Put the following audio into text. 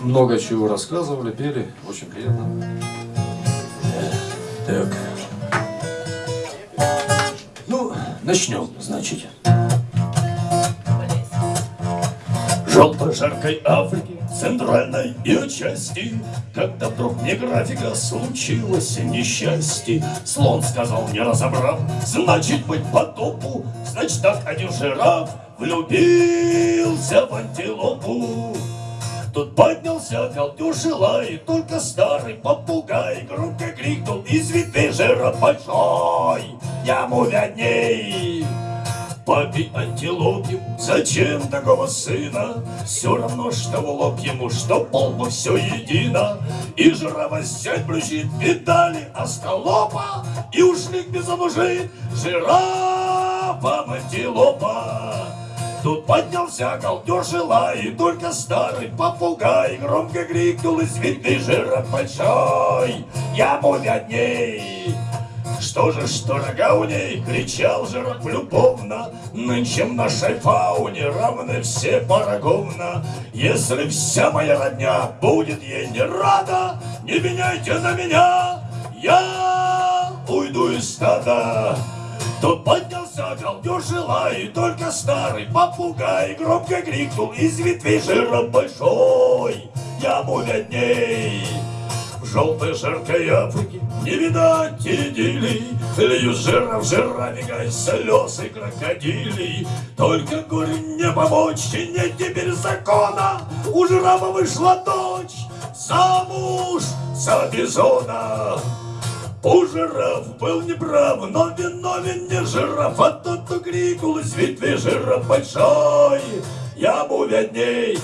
много чего рассказывали, пели. Очень приятно. Так. Ну, начнем, значит. Желтой жаркой Африки, центральной ее части, Когда вдруг не графика случилось несчастье, Слон сказал, не разобрав, значит быть потопу, Значит так один жираф влюбился в антилопу. Тут поднялся колдюш и лай, только старый попугай Громко крикнул из ветвей жираф большой, Ему видней. Папе антилопе, зачем такого сына? Все равно, что в лоб ему, что полбу все едино. И жирафа сядь брючит, видали остолопа, И ушли к безомужит жирафа антилопа. Тут поднялся колдеж и лай, только старый попугай Громко крикнул из ветви жираф большой, Ему видней. Что же, что рога у ней, кричал жираф любовно, Нынче в нашей фауне равны все поровна. Если вся моя родня будет ей не рада, Не меняйте на меня, я уйду из стада. Тут галдеж и лай, только старый попугай Громко крикнул из ветвей жираф большой, Ему видней. В желтой жаркой Африке не видать идиллий, Лью жира в жирафика слез и крокодилей. Только горе не помочь, и нет теперь закона, У жирафа вышла дочь замуж за бизона. У жираф был неправ, но виновен не жираф, А тот, кто крикнул из ветви жираф большой, Ему видней,